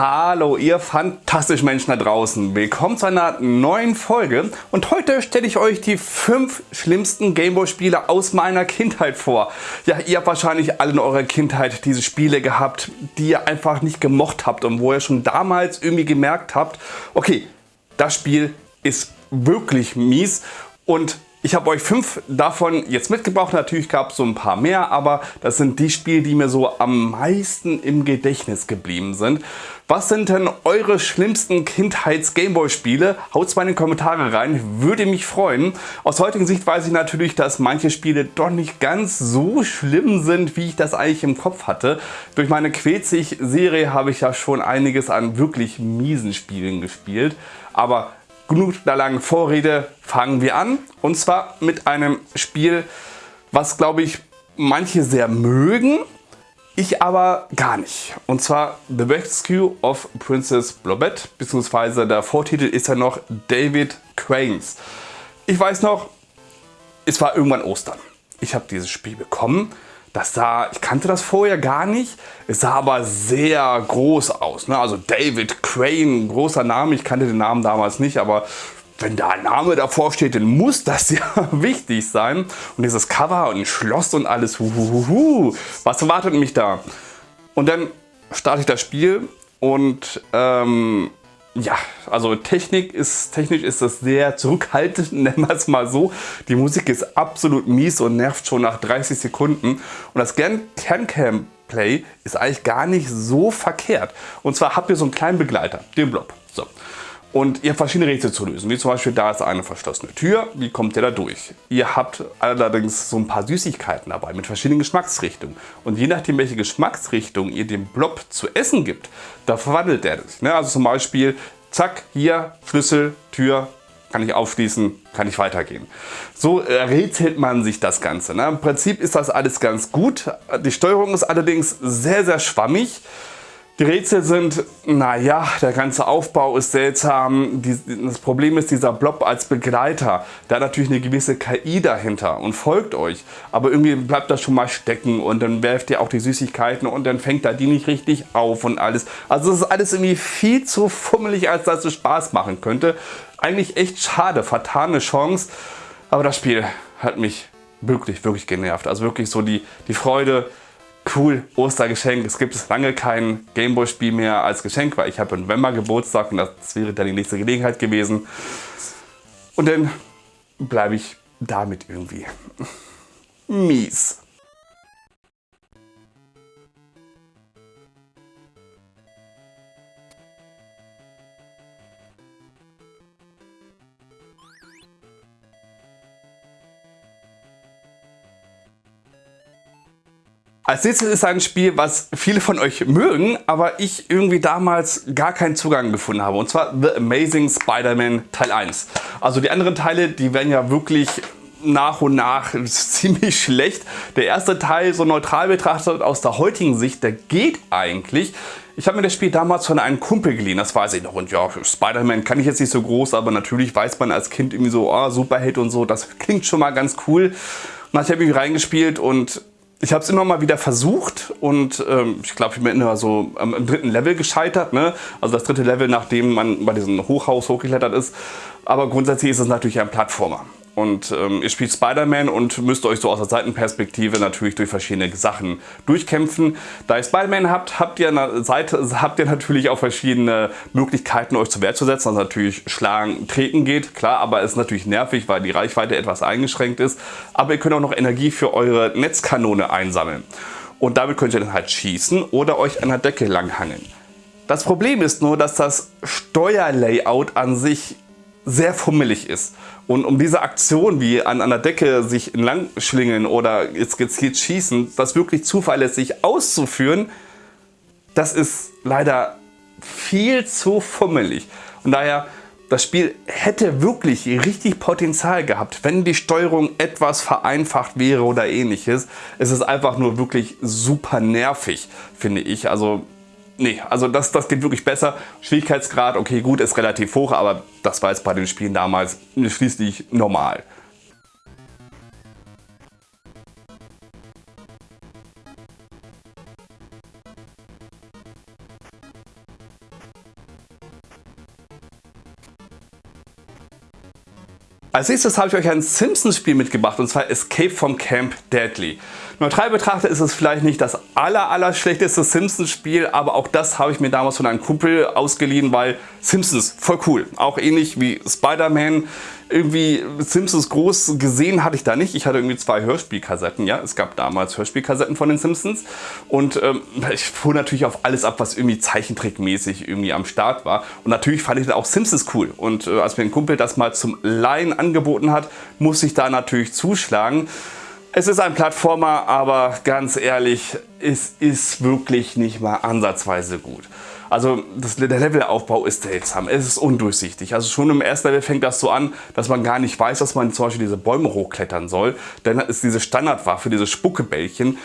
Hallo ihr fantastischen Menschen da draußen. Willkommen zu einer neuen Folge und heute stelle ich euch die fünf schlimmsten Gameboy Spiele aus meiner Kindheit vor. Ja, ihr habt wahrscheinlich alle in eurer Kindheit diese Spiele gehabt, die ihr einfach nicht gemocht habt und wo ihr schon damals irgendwie gemerkt habt, okay, das Spiel ist wirklich mies und ich habe euch fünf davon jetzt mitgebracht. Natürlich gab es so ein paar mehr, aber das sind die Spiele, die mir so am meisten im Gedächtnis geblieben sind. Was sind denn eure schlimmsten Kindheits-Gameboy-Spiele? Haut mal in die Kommentare rein, würde mich freuen. Aus heutiger Sicht weiß ich natürlich, dass manche Spiele doch nicht ganz so schlimm sind, wie ich das eigentlich im Kopf hatte. Durch meine Quetzig-Serie habe ich ja schon einiges an wirklich miesen Spielen gespielt. Aber genug der langen Vorrede, fangen wir an. Und zwar mit einem Spiel, was glaube ich manche sehr mögen, ich aber gar nicht. Und zwar The Rescue of Princess Blobette, beziehungsweise der Vortitel ist ja noch David Cranes. Ich weiß noch, es war irgendwann Ostern. Ich habe dieses Spiel bekommen das sah, ich kannte das vorher gar nicht. Es sah aber sehr groß aus. Ne? Also David Crane, großer Name. Ich kannte den Namen damals nicht, aber wenn da ein Name davor steht, dann muss das ja wichtig sein. Und dieses Cover und ein Schloss und alles. Huhuhuhu. Was erwartet mich da? Und dann starte ich das Spiel und ähm, ja, also Technik ist, technisch ist das sehr zurückhaltend, nennen wir es mal so. Die Musik ist absolut mies und nervt schon nach 30 Sekunden. Und das Can-Cam Play ist eigentlich gar nicht so verkehrt. Und zwar habt ihr so einen kleinen Begleiter, den Blob. So. Und ihr habt verschiedene Rätsel zu lösen, wie zum Beispiel da ist eine verschlossene Tür, wie kommt ihr da durch? Ihr habt allerdings so ein paar Süßigkeiten dabei mit verschiedenen Geschmacksrichtungen. Und je nachdem welche Geschmacksrichtung ihr dem Blob zu essen gibt, da verwandelt er sich. Ne? Also zum Beispiel, zack, hier Schlüssel, Tür, kann ich aufschließen, kann ich weitergehen. So rätselt man sich das Ganze. Ne? Im Prinzip ist das alles ganz gut. Die Steuerung ist allerdings sehr, sehr schwammig. Die Rätsel sind, naja, der ganze Aufbau ist seltsam. Das Problem ist dieser Blob als Begleiter. Der hat natürlich eine gewisse KI dahinter und folgt euch. Aber irgendwie bleibt das schon mal stecken und dann werft ihr auch die Süßigkeiten und dann fängt er die nicht richtig auf und alles. Also es ist alles irgendwie viel zu fummelig, als dass es Spaß machen könnte. Eigentlich echt schade, vertane Chance. Aber das Spiel hat mich wirklich, wirklich genervt. Also wirklich so die, die Freude, cool, Ostergeschenk. Es gibt lange kein Gameboy-Spiel mehr als Geschenk, weil ich habe im November Geburtstag und das wäre dann die nächste Gelegenheit gewesen. Und dann bleibe ich damit irgendwie mies. Als nächstes ist ein Spiel, was viele von euch mögen, aber ich irgendwie damals gar keinen Zugang gefunden habe. Und zwar The Amazing Spider-Man Teil 1. Also die anderen Teile, die werden ja wirklich nach und nach ziemlich schlecht. Der erste Teil, so neutral betrachtet aus der heutigen Sicht, der geht eigentlich. Ich habe mir das Spiel damals von einem Kumpel geliehen, das weiß ich noch. Und ja, Spider-Man kann ich jetzt nicht so groß, aber natürlich weiß man als Kind irgendwie so, oh, Superheld und so, das klingt schon mal ganz cool. Und ich habe irgendwie reingespielt und ich habe es immer mal wieder versucht und ähm, ich glaube, ich bin immer so am, am, dritten Level gescheitert. Ne? Also das dritte Level, nachdem man bei diesem Hochhaus hochgeklettert ist. Aber grundsätzlich ist es natürlich ein Plattformer. Und ähm, ihr spielt Spider-Man und müsst euch so aus der Seitenperspektive natürlich durch verschiedene Sachen durchkämpfen. Da ihr Spider-Man habt, habt ihr, Seite, habt ihr natürlich auch verschiedene Möglichkeiten euch zur Wehr zu setzen. Also natürlich schlagen, treten geht, klar, aber ist natürlich nervig, weil die Reichweite etwas eingeschränkt ist. Aber ihr könnt auch noch Energie für eure Netzkanone einsammeln. Und damit könnt ihr dann halt schießen oder euch an der Decke langhangeln. Das Problem ist nur, dass das Steuerlayout an sich sehr fummelig ist. Und um diese Aktion wie an einer Decke sich entlang schlingeln oder jetzt gezielt schießen, das wirklich zuverlässig auszuführen, das ist leider viel zu fummelig. Und daher, das Spiel hätte wirklich richtig Potenzial gehabt, wenn die Steuerung etwas vereinfacht wäre oder ähnliches. Es ist einfach nur wirklich super nervig, finde ich. Also Nee, also das, das geht wirklich besser. Schwierigkeitsgrad, okay, gut, ist relativ hoch, aber das war jetzt bei den Spielen damals äh, schließlich normal. Als nächstes habe ich euch ein Simpsons-Spiel mitgebracht, und zwar Escape from Camp Deadly. Neutral betrachtet ist es vielleicht nicht das aller, aller schlechteste Simpsons-Spiel, aber auch das habe ich mir damals von einem Kumpel ausgeliehen, weil Simpsons voll cool. Auch ähnlich wie Spider-Man. Irgendwie Simpsons groß gesehen hatte ich da nicht. Ich hatte irgendwie zwei Hörspielkassetten. Ja, es gab damals Hörspielkassetten von den Simpsons und ähm, ich fuhr natürlich auf alles ab, was irgendwie Zeichentrickmäßig irgendwie am Start war. Und natürlich fand ich da auch Simpsons cool. Und äh, als mir ein Kumpel das mal zum Leihen angeboten hat, musste ich da natürlich zuschlagen. Es ist ein Plattformer, aber ganz ehrlich, es ist wirklich nicht mal ansatzweise gut. Also das, der Levelaufbau ist seltsam, es ist undurchsichtig. Also schon im ersten Level fängt das so an, dass man gar nicht weiß, dass man zum Beispiel diese Bäume hochklettern soll. Dann ist diese Standardwaffe, diese Spuckebällchen,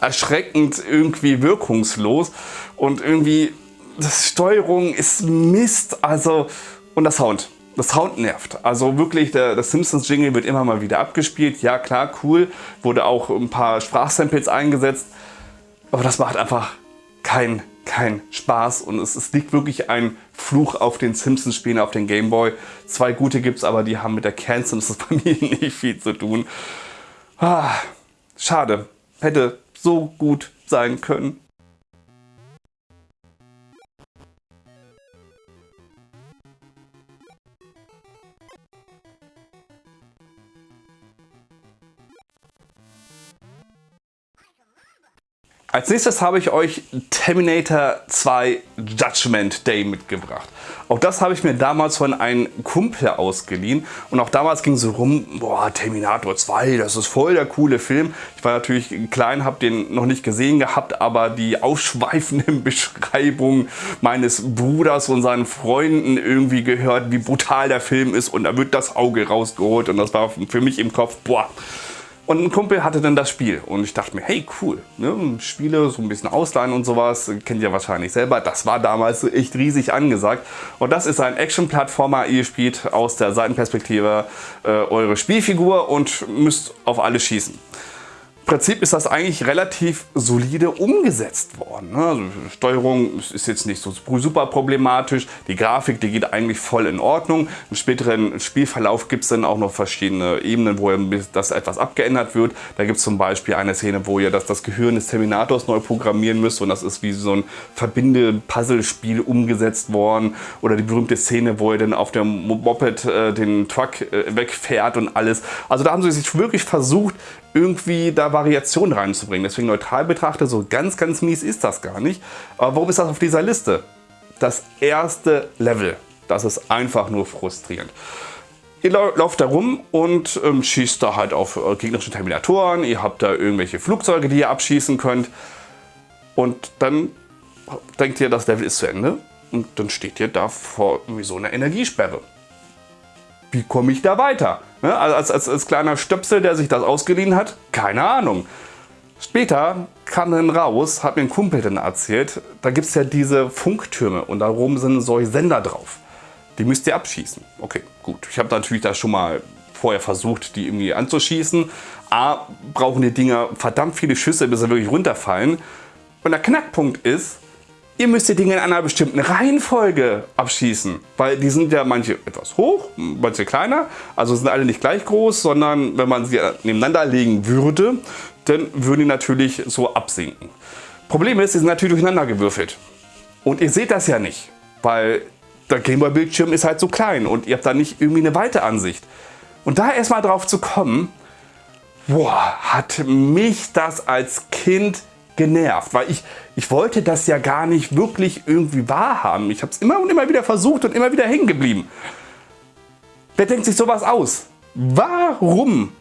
erschreckend irgendwie wirkungslos und irgendwie das Steuerung ist Mist. Also und der Sound. Das Sound nervt. Also wirklich, der, der Simpsons Jingle wird immer mal wieder abgespielt. Ja klar, cool. Wurde auch ein paar Sprachsamples eingesetzt. Aber das macht einfach keinen kein Spaß und es, es, liegt wirklich ein Fluch auf den Simpsons Spielen auf den Game Boy. Zwei gute gibt es, aber die haben mit der Kern Simpsons Familie nicht viel zu tun. Ah, schade. Hätte so gut sein können. Als nächstes habe ich euch Terminator 2 Judgment Day mitgebracht. Auch das habe ich mir damals von einem Kumpel ausgeliehen und auch damals ging so rum, boah Terminator 2, das ist voll der coole Film. Ich war natürlich klein, habe den noch nicht gesehen gehabt, aber die ausschweifenden Beschreibungen meines Bruders und seinen Freunden irgendwie gehört, wie brutal der Film ist und da wird das Auge rausgeholt und das war für mich im Kopf, boah, und ein Kumpel hatte dann das Spiel und ich dachte mir, hey cool, ne? Spiele so ein bisschen ausleihen und sowas, kennt ihr wahrscheinlich selber. Das war damals echt riesig angesagt. Und das ist ein Action-Plattformer, ihr spielt aus der Seitenperspektive äh, eure Spielfigur und müsst auf alles schießen. Prinzip ist das eigentlich relativ solide umgesetzt worden. Ne? Also Steuerung ist jetzt nicht so super problematisch, die Grafik die geht eigentlich voll in Ordnung. Im späteren Spielverlauf gibt es dann auch noch verschiedene Ebenen, wo das etwas abgeändert wird. Da gibt es zum Beispiel eine Szene, wo ihr das, das Gehirn des Terminators neu programmieren müsst und das ist wie so ein Verbinde-Puzzle-Spiel umgesetzt worden. Oder die berühmte Szene, wo ihr dann auf dem Moped äh, den Truck äh, wegfährt und alles. Also da haben sie sich wirklich versucht, irgendwie da Variationen reinzubringen. Deswegen neutral betrachtet, so ganz, ganz mies ist das gar nicht. Aber warum ist das auf dieser Liste? Das erste Level, das ist einfach nur frustrierend. Ihr lauft da rum und ähm, schießt da halt auf äh, gegnerische Terminatoren. Ihr habt da irgendwelche Flugzeuge, die ihr abschießen könnt. Und dann denkt ihr, das Level ist zu Ende. Und dann steht ihr da vor irgendwie so einer Energiesperre. Wie komme ich da weiter? Ne? Als, als, als kleiner Stöpsel, der sich das ausgeliehen hat, keine Ahnung. Später kam dann raus, hat mir ein Kumpel dann erzählt, da gibt es ja diese Funktürme und darum sind solche Sender drauf. Die müsst ihr abschießen. Okay, gut. Ich habe natürlich da schon mal vorher versucht, die irgendwie anzuschießen. A, brauchen die Dinger verdammt viele Schüsse, bis sie wirklich runterfallen. Und der Knackpunkt ist, Ihr müsst die Dinge in einer bestimmten Reihenfolge abschießen, weil die sind ja manche etwas hoch, manche kleiner, also sind alle nicht gleich groß, sondern wenn man sie nebeneinander legen würde, dann würden die natürlich so absinken. Problem ist, sie sind natürlich durcheinander gewürfelt. Und ihr seht das ja nicht, weil der Gameboy-Bildschirm ist halt so klein und ihr habt da nicht irgendwie eine weite Ansicht. Und da erstmal drauf zu kommen, boah, hat mich das als Kind genervt, weil ich, ich wollte das ja gar nicht wirklich irgendwie wahrhaben. Ich habe es immer und immer wieder versucht und immer wieder hängen geblieben. Wer denkt sich sowas aus? Warum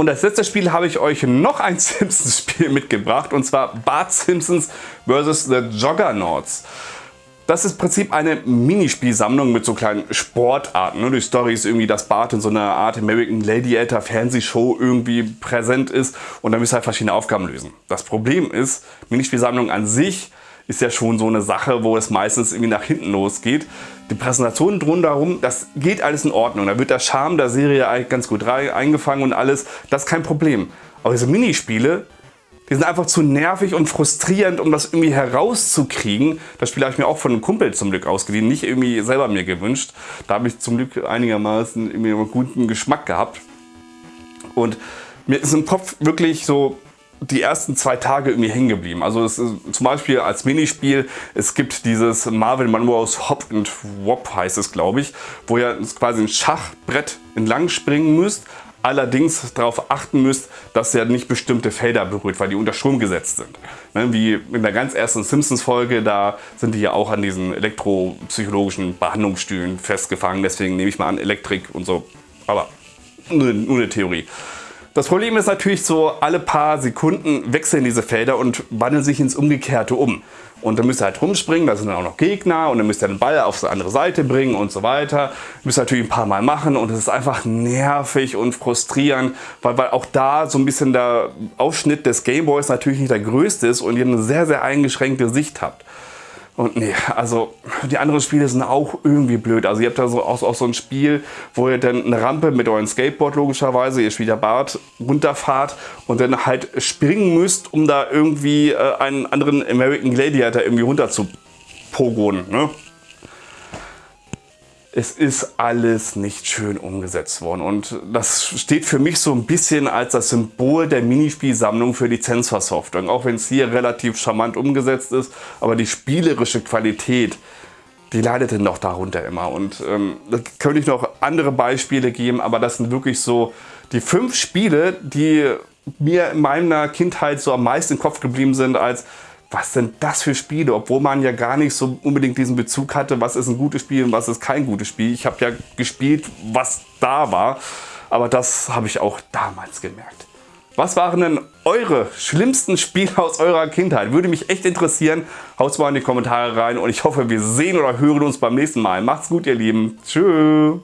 Und als letztes Spiel habe ich euch noch ein Simpsons-Spiel mitgebracht und zwar Bart Simpsons vs. The Juggernauts. Das ist im Prinzip eine Minispielsammlung mit so kleinen Sportarten. Ne? Die Story ist irgendwie, dass Bart in so einer Art American Gladiator Fernsehshow irgendwie präsent ist und dann müsst ihr halt verschiedene Aufgaben lösen. Das Problem ist, Minispielsammlung an sich ist ja schon so eine Sache, wo es meistens irgendwie nach hinten losgeht. Die Präsentation drumherum, das geht alles in Ordnung. Da wird der Charme der Serie eigentlich ganz gut eingefangen und alles. Das ist kein Problem. Aber diese Minispiele, die sind einfach zu nervig und frustrierend, um das irgendwie herauszukriegen. Das Spiel habe ich mir auch von einem Kumpel zum Glück ausgeliehen, nicht irgendwie selber mir gewünscht. Da habe ich zum Glück einigermaßen irgendwie einen guten Geschmack gehabt. Und mir ist im Kopf wirklich so die ersten zwei Tage irgendwie hängen geblieben. Also es ist zum Beispiel als Minispiel, es gibt dieses Marvel Monroe's Hop and Wop heißt es glaube ich, wo ihr quasi ein Schachbrett entlang springen müsst, allerdings darauf achten müsst, dass ihr nicht bestimmte Felder berührt, weil die unter Strom gesetzt sind. Ne, wie in der ganz ersten Simpsons Folge, da sind die ja auch an diesen elektropsychologischen Behandlungsstühlen festgefangen, deswegen nehme ich mal an Elektrik und so, aber nur eine Theorie. Das Problem ist natürlich so, alle paar Sekunden wechseln diese Felder und wandeln sich ins Umgekehrte um. Und dann müsst ihr halt rumspringen, da sind dann auch noch Gegner und dann müsst ihr den Ball auf die andere Seite bringen und so weiter. Müsst ihr natürlich ein paar Mal machen und es ist einfach nervig und frustrierend, weil, weil auch da so ein bisschen der Aufschnitt des Gameboys natürlich nicht der größte ist und ihr eine sehr, sehr eingeschränkte Sicht habt. Und nee, also die anderen Spiele sind auch irgendwie blöd. Also ihr habt da so auch, auch so ein Spiel, wo ihr dann eine Rampe mit eurem Skateboard logischerweise, ihr spielt Bart, runterfahrt und dann halt springen müsst, um da irgendwie äh, einen anderen American Gladiator irgendwie runter zu pogonen. Ne? Es ist alles nicht schön umgesetzt worden und das steht für mich so ein bisschen als das Symbol der Minispielsammlung für Lizenzversoftware. Auch wenn es hier relativ charmant umgesetzt ist, aber die spielerische Qualität, die leidet dann doch darunter immer. Und ähm, da könnte ich noch andere Beispiele geben, aber das sind wirklich so die fünf Spiele, die mir in meiner Kindheit so am meisten im Kopf geblieben sind als was sind das für Spiele, obwohl man ja gar nicht so unbedingt diesen Bezug hatte, was ist ein gutes Spiel und was ist kein gutes Spiel. Ich habe ja gespielt, was da war, aber das habe ich auch damals gemerkt. Was waren denn eure schlimmsten Spiele aus eurer Kindheit? Würde mich echt interessieren. Haut mal in die Kommentare rein und ich hoffe, wir sehen oder hören uns beim nächsten Mal. Macht's gut, ihr Lieben. Tschüss.